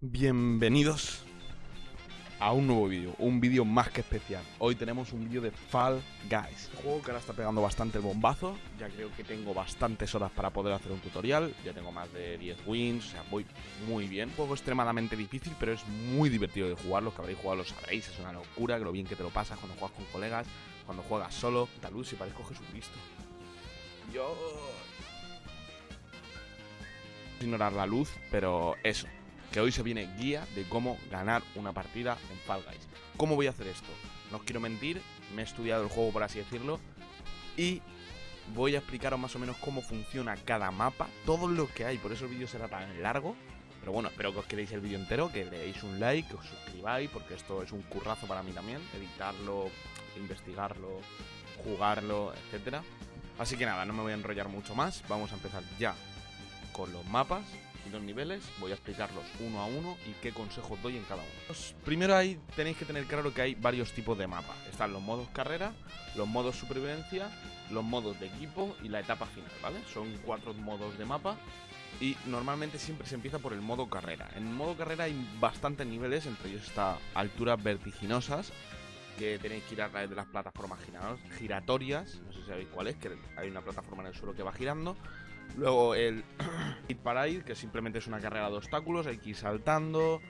Bienvenidos a un nuevo vídeo, un vídeo más que especial. Hoy tenemos un vídeo de Fall Guys, un juego que ahora está pegando bastante el bombazo. Ya creo que tengo bastantes horas para poder hacer un tutorial. Ya tengo más de 10 wins, o sea, voy muy bien. Un juego extremadamente difícil, pero es muy divertido de jugar. Los que habréis jugado lo sabréis, es una locura, que lo bien que te lo pasas cuando juegas con colegas, cuando juegas solo. Taluz, si parezco Jesucristo. Yo... Ignorar la luz, pero eso, que hoy se viene guía de cómo ganar una partida en Fall Guys. ¿Cómo voy a hacer esto? No os quiero mentir, me he estudiado el juego por así decirlo y voy a explicaros más o menos cómo funciona cada mapa, todo lo que hay, por eso el vídeo será tan largo. Pero bueno, espero que os queréis el vídeo entero, que le deis un like, que os suscribáis, porque esto es un currazo para mí también, editarlo, investigarlo, jugarlo, etcétera. Así que nada, no me voy a enrollar mucho más, vamos a empezar ya con los mapas y los niveles. Voy a explicarlos uno a uno y qué consejos doy en cada uno. Pues primero ahí tenéis que tener claro que hay varios tipos de mapas. Están los modos carrera, los modos supervivencia, los modos de equipo y la etapa final, ¿vale? Son cuatro modos de mapa y normalmente siempre se empieza por el modo carrera. En modo carrera hay bastantes niveles, entre ellos está alturas vertiginosas, que tenéis que ir a través de las plataformas giratorias, no sé si sabéis cuál es, que hay una plataforma en el suelo que va girando, Luego el Hit Parade, que simplemente es una carrera de obstáculos, hay que ir saltando.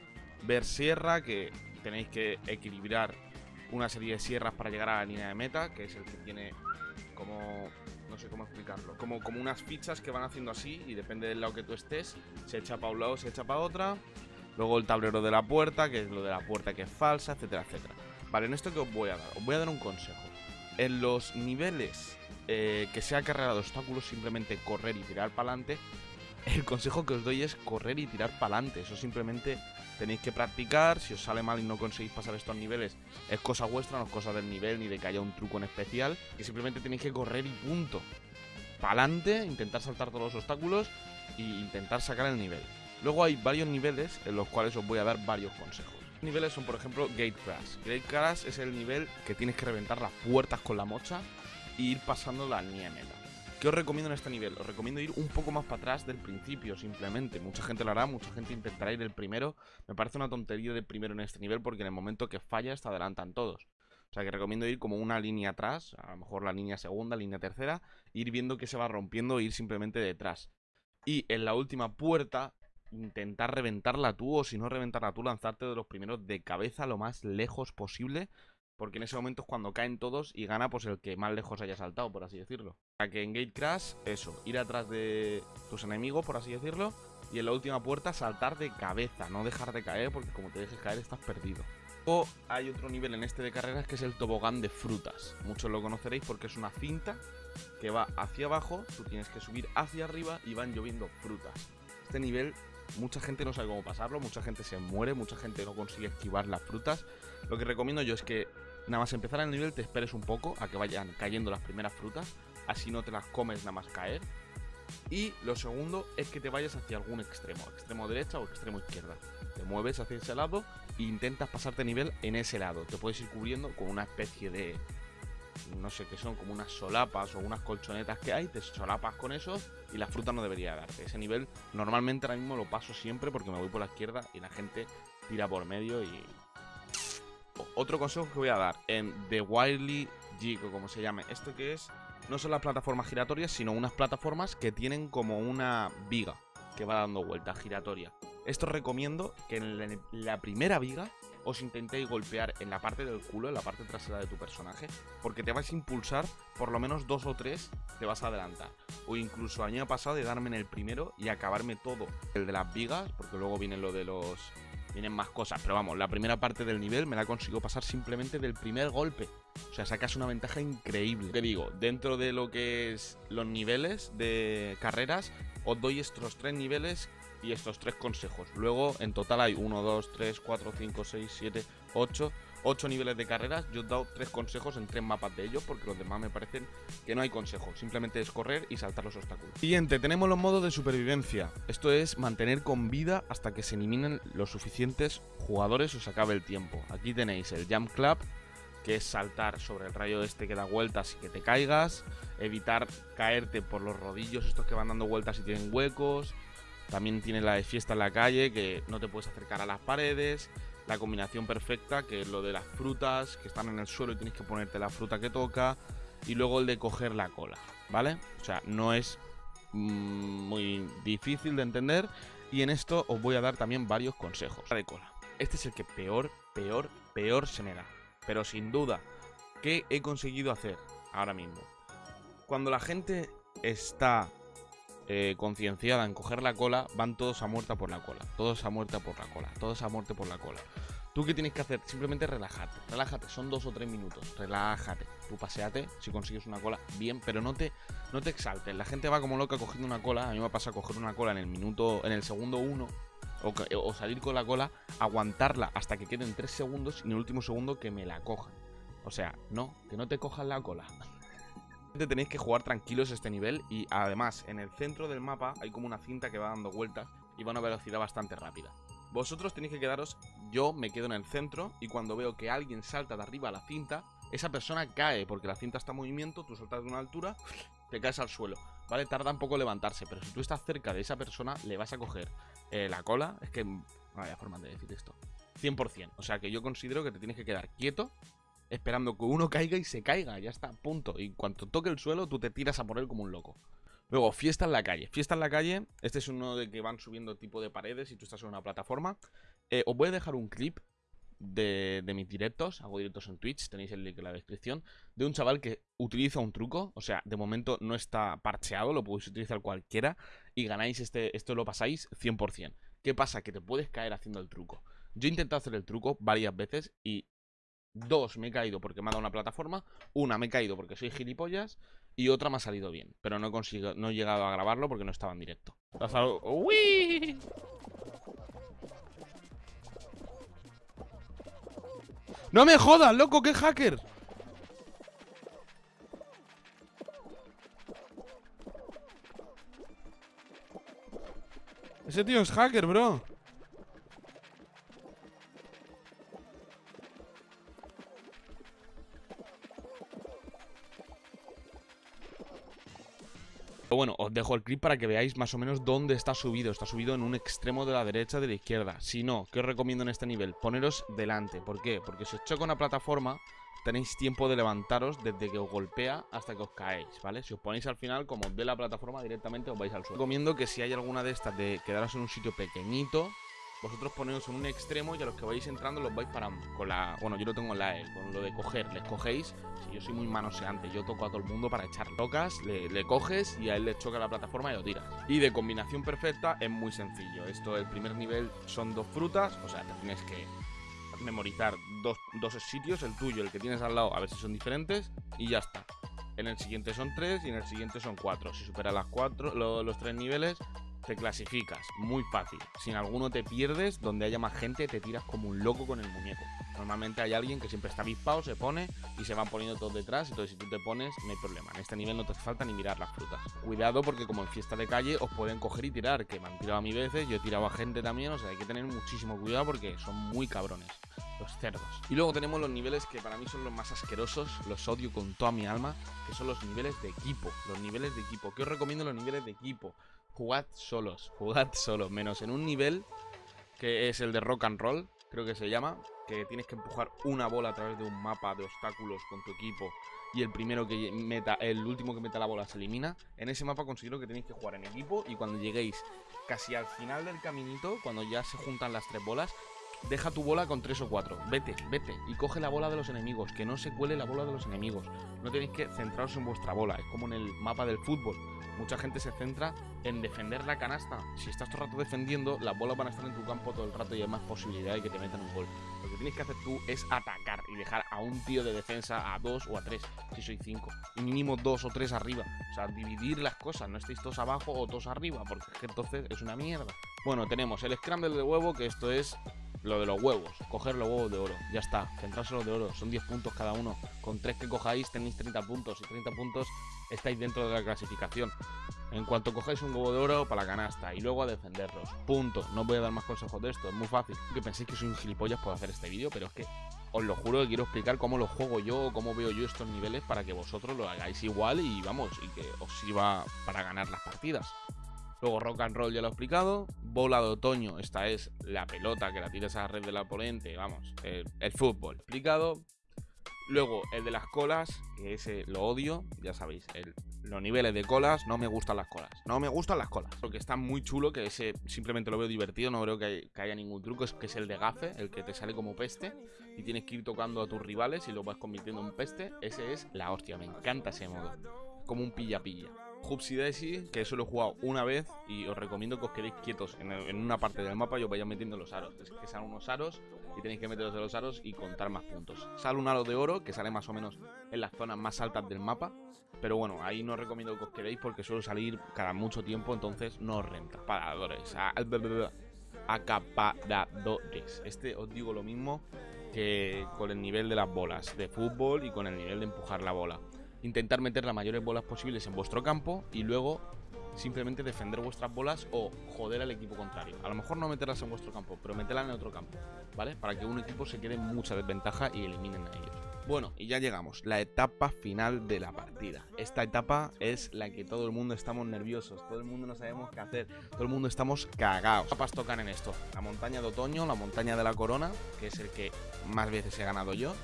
Ver sierra, que tenéis que equilibrar una serie de sierras para llegar a la línea de meta, que es el que tiene como... no sé cómo explicarlo. Como, como unas fichas que van haciendo así y depende del lado que tú estés, se echa para un lado, se echa para otra. Luego el tablero de la puerta, que es lo de la puerta que es falsa, etcétera, etcétera. Vale, en esto que os voy a dar, os voy a dar un consejo. En los niveles eh, que sea carrera de obstáculos, simplemente correr y tirar para adelante. El consejo que os doy es correr y tirar para adelante. Eso simplemente tenéis que practicar. Si os sale mal y no conseguís pasar estos niveles, es cosa vuestra, no es cosa del nivel ni de que haya un truco en especial. Y simplemente tenéis que correr y punto. Para adelante, intentar saltar todos los obstáculos e intentar sacar el nivel. Luego hay varios niveles en los cuales os voy a dar varios consejos. Los niveles son, por ejemplo, Gate Crash. Gate Crash es el nivel que tienes que reventar las puertas con la mocha y ir pasando la meta. ¿Qué os recomiendo en este nivel? Os recomiendo ir un poco más para atrás del principio, simplemente. Mucha gente lo hará, mucha gente intentará ir el primero. Me parece una tontería de primero en este nivel porque en el momento que fallas te adelantan todos. O sea que recomiendo ir como una línea atrás, a lo mejor la línea segunda, línea tercera, ir viendo que se va rompiendo e ir simplemente detrás. Y en la última puerta, intentar reventarla tú, o si no reventarla tú, lanzarte de los primeros de cabeza lo más lejos posible porque en ese momento es cuando caen todos y gana pues el que más lejos haya saltado, por así decirlo. Sea que en Gate Crash, eso, ir atrás de tus enemigos, por así decirlo, y en la última puerta saltar de cabeza, no dejar de caer, porque como te dejes caer estás perdido. O hay otro nivel en este de carreras que es el tobogán de frutas. Muchos lo conoceréis porque es una cinta que va hacia abajo, tú tienes que subir hacia arriba y van lloviendo frutas. Este nivel mucha gente no sabe cómo pasarlo, mucha gente se muere, mucha gente no consigue esquivar las frutas. Lo que recomiendo yo es que Nada más empezar el nivel te esperes un poco a que vayan cayendo las primeras frutas, así no te las comes nada más caer. Y lo segundo es que te vayas hacia algún extremo, extremo derecha o extremo izquierda. Te mueves hacia ese lado e intentas pasarte nivel en ese lado. Te puedes ir cubriendo con una especie de, no sé qué son, como unas solapas o unas colchonetas que hay, te solapas con eso y la fruta no debería darte. Ese nivel normalmente ahora mismo lo paso siempre porque me voy por la izquierda y la gente tira por medio y otro consejo que voy a dar en The Wildly Jig o como se llame. Esto que es, no son las plataformas giratorias, sino unas plataformas que tienen como una viga que va dando vueltas giratoria. Esto recomiendo que en la primera viga os intentéis golpear en la parte del culo, en la parte trasera de tu personaje, porque te vas a impulsar, por lo menos dos o tres te vas a adelantar. O incluso a pasado de darme en el primero y acabarme todo el de las vigas, porque luego viene lo de los Vienen más cosas, pero vamos, la primera parte del nivel me la consigo pasar simplemente del primer golpe. O sea, sacas una ventaja increíble. Te digo, dentro de lo que es los niveles de carreras, os doy estos tres niveles y estos tres consejos. Luego, en total hay 1, 2, 3, 4, 5, 6, 7, 8 8 niveles de carreras, yo he dado 3 consejos en 3 mapas de ellos, porque los demás me parecen que no hay consejos, simplemente es correr y saltar los obstáculos. Siguiente, tenemos los modos de supervivencia. Esto es mantener con vida hasta que se eliminen los suficientes jugadores o se acabe el tiempo. Aquí tenéis el Jump Club, que es saltar sobre el rayo este que da vueltas y que te caigas, evitar caerte por los rodillos estos que van dando vueltas y tienen huecos, También tiene la de fiesta en la calle, que no te puedes acercar a las paredes. La combinación perfecta, que es lo de las frutas, que están en el suelo y tienes que ponerte la fruta que toca. Y luego el de coger la cola, ¿vale? O sea, no es mm, muy difícil de entender. Y en esto os voy a dar también varios consejos. de cola. Este es el que peor, peor, peor se me da. Pero sin duda, ¿qué he conseguido hacer ahora mismo? Cuando la gente está eh, concienciada en coger la cola, van todos a muerta por la cola. Todos a muerta por la cola. Todos a muerte por la cola. ¿Tú qué tienes que hacer? Simplemente relájate. Relájate, son dos o tres minutos. Relájate. Tú paseate, si consigues una cola, bien, pero no te, no te exaltes. La gente va como loca cogiendo una cola. A mí me pasa coger una cola en el minuto, en el segundo uno o, salir con la cola, aguantarla hasta que queden 3 segundos y en el último segundo que me la cojan. O sea, no, que no te cojan la cola. Tenéis que jugar tranquilos este nivel y además en el centro del mapa hay como una cinta que va dando vueltas y va a una velocidad bastante rápida. Vosotros tenéis que quedaros, yo me quedo en el centro y cuando veo que alguien salta de arriba a la cinta, esa persona cae porque la cinta está en movimiento, tú saltas de una altura, te caes al suelo. ¿Vale? Tarda un poco levantarse, pero si tú estás cerca de esa persona, le vas a coger eh, la cola. Es que. Vaya forma de decir esto. 100%. O sea que yo considero que te tienes que quedar quieto, esperando que uno caiga y se caiga. Ya está, punto. Y cuando toque el suelo, tú te tiras a por él como un loco. Luego, fiesta en la calle. Fiesta en la calle. Este es uno de que van subiendo tipo de paredes y tú estás en una plataforma. Eh, os voy a dejar un clip de, mis directos, hago directos en Twitch, tenéis el link en la descripción, de un chaval que utiliza un truco, o sea, de momento no está parcheado, lo podéis utilizar cualquiera y ganáis este, esto lo pasáis 100%. ¿Qué pasa? Que te puedes caer haciendo el truco. Yo he intentado hacer el truco varias veces y dos me he caído porque me ha dado una plataforma, una me he caído porque soy gilipollas y otra me ha salido bien, pero no he, conseguido, no he llegado a grabarlo porque no estaba en directo. ¡Uy! ¡No me jodas, loco! ¡Qué hacker! Ese tío es hacker, bro. Bueno, os dejo el clip para que veáis más o menos dónde está subido. Está subido en un extremo de la derecha de la izquierda. Si no, ¿qué os recomiendo en este nivel? Poneros delante. ¿Por qué? Porque si os choca una plataforma, tenéis tiempo de levantaros desde que os golpea hasta que os caéis, ¿vale? Si os ponéis al final, como os la plataforma, directamente os vais al suelo. Recomiendo que si hay alguna de estas de quedaros en un sitio pequeñito, vosotros poneos en un extremo y a los que vais entrando los vais parando. Con la. Bueno, yo lo tengo en la E, con lo de coger, les cogéis. Si yo soy muy manoseante, yo toco a todo el mundo para echar. Tocas, le, coges y a él le choca la plataforma y lo tiras. Y de combinación perfecta es muy sencillo. Esto, el primer nivel son dos frutas, o sea, te tienes que memorizar dos, dos sitios, el tuyo, el que tienes al lado, a ver si son diferentes, y ya está. En el siguiente son tres y en el siguiente son cuatro. Si superas las cuatro, los tres niveles, te clasificas, muy fácil. Sin alguno te pierdes, donde haya más gente te tiras como un loco con el muñeco. Normalmente hay alguien que siempre está avispado, se pone y se van poniendo todos detrás, entonces si tú te pones no hay problema. En este nivel no te falta ni mirar las frutas. Cuidado porque como en fiesta de calle os pueden coger y tirar, que me han tirado a mí veces, yo he tirado a gente también, o sea, hay que tener muchísimo cuidado porque son muy cabrones los cerdos. Y luego tenemos los niveles que para mí son los más asquerosos, los odio con toda mi alma, que son los niveles de equipo. Los niveles de equipo. ¿Qué os recomiendo los niveles de equipo? Jugad solos, jugad solos, menos en un nivel que es el de rock and roll, creo que se llama, que tienes que empujar una bola a través de un mapa de obstáculos con tu equipo y el primero que meta, el último que meta la bola se elimina. En ese mapa considero que tenéis que jugar en equipo y cuando lleguéis casi al final del caminito, cuando ya se juntan las tres bolas, deja tu bola con tres o cuatro. Vete, vete y coge la bola de los enemigos, que no se cuele la bola de los enemigos. No tenéis que centraros en vuestra bola, es como en el mapa del fútbol mucha gente se centra en defender la canasta. Si estás todo el rato defendiendo, las bolas van a estar en tu campo todo el rato y hay más posibilidad de que te metan un gol. Lo que tienes que hacer tú es atacar y dejar a un tío de defensa a dos o a tres, si soy cinco. Y mínimo dos o tres arriba. O sea, dividir las cosas, no estéis todos abajo o todos arriba, porque entonces es una mierda. Bueno, tenemos el scramble de huevo, que esto es lo de los huevos, coger los huevos de oro, ya está, centrarse los de oro, son 10 puntos cada uno, con 3 que cojáis tenéis 30 puntos y 30 puntos estáis dentro de la clasificación. En cuanto cojáis un huevo de oro para la canasta y luego a defenderlos, punto, no voy a dar más consejos de esto, es muy fácil. Que penséis que soy un gilipollas por hacer este vídeo, pero es que os lo juro que quiero explicar cómo lo juego yo, cómo veo yo estos niveles para que vosotros lo hagáis igual y vamos, y que os sirva para ganar las partidas. Luego rock and roll ya lo he explicado. Bola de otoño, esta es la pelota que la tiras a la red del oponente, vamos, el, fútbol explicado. Luego el de las colas, que ese lo odio, ya sabéis, los niveles de colas, no me gustan las colas. No me gustan las colas. Porque está muy chulo, que ese simplemente lo veo divertido, no creo que, haya ningún truco, es que es el de gafe, el que te sale como peste y tienes que ir tocando a tus rivales y lo vas convirtiendo en peste. Ese es la hostia, me encanta ese modo. Como un pilla-pilla. Hupsi Daisy, que eso lo he jugado una vez y os recomiendo que os quedéis quietos en, una parte del mapa y os vayáis metiendo los aros. Es que salen unos aros y tenéis que meteros de los aros y contar más puntos. Sale un aro de oro que sale más o menos en las zonas más altas del mapa. Pero bueno, ahí no os recomiendo que os quedéis porque suele salir cada mucho tiempo, entonces no os renta. Paradores, acaparadores. Este os digo lo mismo que con el nivel de las bolas de fútbol y con el nivel de empujar la bola intentar meter las mayores bolas posibles en vuestro campo y luego simplemente defender vuestras bolas o joder al equipo contrario. A lo mejor no meterlas en vuestro campo, pero meterlas en otro campo, ¿vale? Para que un equipo se quede en mucha desventaja y eliminen a ellos. Bueno, y ya llegamos, la etapa final de la partida. Esta etapa es la que todo el mundo estamos nerviosos, todo el mundo no sabemos qué hacer, todo el mundo estamos cagados. ¿Qué tapas tocan en esto? La montaña de otoño, la montaña de la corona, que es el que más veces he ganado yo,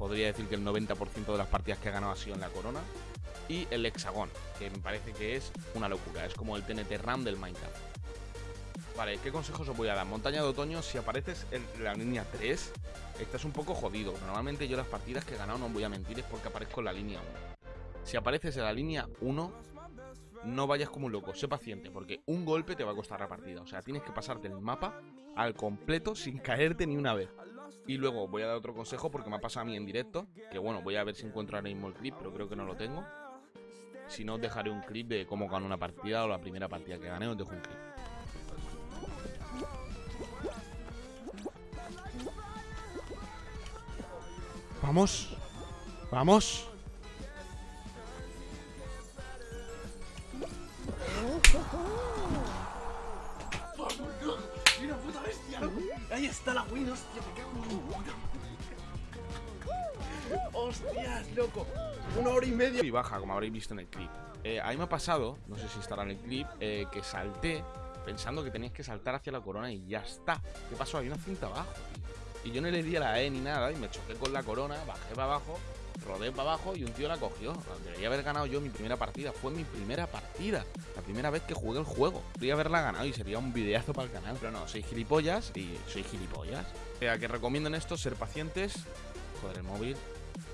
podría decir que el 90% de las partidas que he ganado ha sido en la corona. Y el hexagón, que me parece que es una locura, es como el TNT RAM del Minecraft. Vale, ¿qué consejos os voy a dar? Montaña de otoño, si apareces en la línea 3, estás un poco jodido. Normalmente yo las partidas que he ganado, no voy a mentir, es porque aparezco en la línea 1. Si apareces en la línea 1, no vayas como un loco, sé paciente, porque un golpe te va a costar la partida. O sea, tienes que pasarte el mapa al completo sin caerte ni una vez. Y luego voy a dar otro consejo porque me ha pasado a mí en directo. Que bueno, voy a ver si encuentro ahora mismo el clip, pero creo que no lo tengo. Si no, os dejaré un clip de cómo ganar una partida o la primera partida que gané, os dejo un clip. Vamos. Vamos. Ahí está la win, hostia, me cago en Hostias, loco. Una hora y media. Y baja, como habréis visto en el clip. Eh, ahí me ha pasado, no sé si estará en el clip, eh, que salté pensando que tenías que saltar hacia la corona y ya está. ¿Qué pasó? Hay una cinta abajo, Y yo no le di a la E ni nada y me choqué con la corona, bajé para abajo rodé para abajo y un tío la cogió. Debería haber ganado yo mi primera partida. Fue mi primera partida. La primera vez que jugué el juego. Podría haberla ganado y sería un videazo para el canal. Pero no, soy gilipollas y soy gilipollas. O sea, que recomiendo esto, ser pacientes. Joder, el móvil.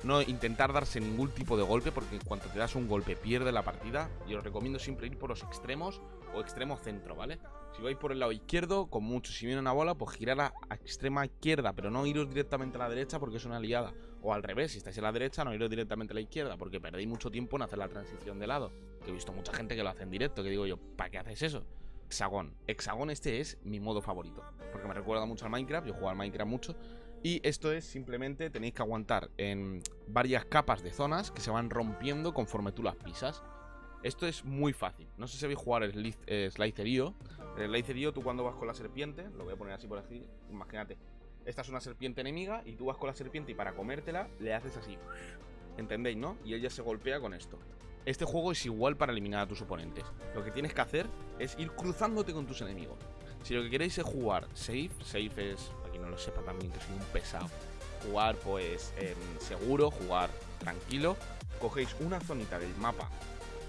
No intentar darse ningún tipo de golpe porque en cuanto te das un golpe pierde la partida. Y os recomiendo siempre ir por los extremos o extremo centro, ¿vale? Si vais por el lado izquierdo, con mucho, si viene una bola, pues girar a, extrema izquierda, pero no iros directamente a la derecha porque es una liada. O al revés, si estáis en la derecha, no iros directamente a la izquierda porque perdéis mucho tiempo en hacer la transición de lado. Que he visto mucha gente que lo hace en directo, que digo yo, ¿para qué haces eso? Hexagón. Hexagón este es mi modo favorito. Porque me recuerda mucho al Minecraft, yo juego al Minecraft mucho. Y esto es simplemente tenéis que aguantar en varias capas de zonas que se van rompiendo conforme tú las pisas. Esto es muy fácil. No sé si sabéis jugar el eh, Slicerio. El Slicerio, tú cuando vas con la serpiente, lo voy a poner así por así, imagínate. Esta es una serpiente enemiga y tú vas con la serpiente y para comértela le haces así. ¿Entendéis, no? Y ella se golpea con esto. Este juego es igual para eliminar a tus oponentes. Lo que tienes que hacer es ir cruzándote con tus enemigos. Si lo que queréis es jugar safe, safe es, para no lo sepa también que soy un pesado, jugar pues seguro, jugar tranquilo, cogéis una zonita del mapa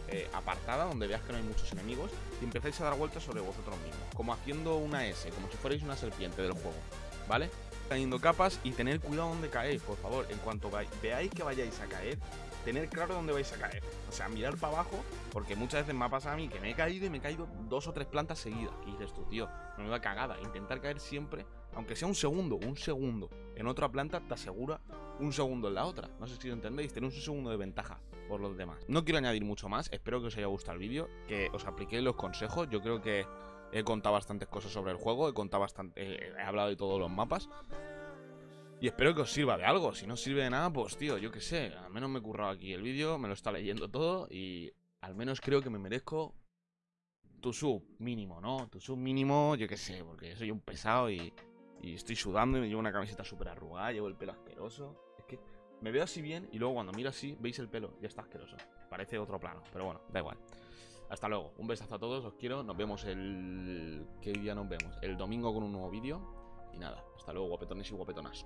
eh, apartada donde veas que no hay muchos enemigos y empezáis a dar vueltas sobre vosotros mismos, como haciendo una S, como si fuerais una serpiente del juego, ¿vale? Cayendo capas y tener cuidado donde caéis, por favor. En cuanto veáis que vayáis a caer, tener claro dónde vais a caer. O sea, mirar para abajo, porque muchas veces me ha pasado a mí que me he caído y me he caído dos o tres plantas seguidas. Y dices tú, tío, me va cagada. Intentar caer siempre, aunque sea un segundo, un segundo en otra planta, te asegura un segundo en la otra. No sé si lo entendéis, tenéis un segundo de ventaja por los demás. No quiero añadir mucho más, espero que os haya gustado el vídeo, que os apliquéis los consejos. Yo creo que he contado bastantes cosas sobre el juego, he contado bastante, he hablado de todos los mapas. Y espero que os sirva de algo. Si no sirve de nada, pues tío, yo qué sé. Al menos me he currado aquí el vídeo, me lo está leyendo todo y al menos creo que me merezco tu sub mínimo, ¿no? Tu sub mínimo, yo qué sé, porque soy un pesado y, y estoy sudando y me llevo una camiseta súper arrugada, llevo el pelo asqueroso. Es que me veo así bien y luego cuando miro así, veis el pelo, ya está asqueroso. Parece otro plano, pero bueno, da igual. Hasta luego. Un besazo a todos, os quiero. Nos vemos el... ¿Qué día nos vemos? El domingo con un nuevo vídeo. Y nada, hasta luego, guapetones y guapetonas.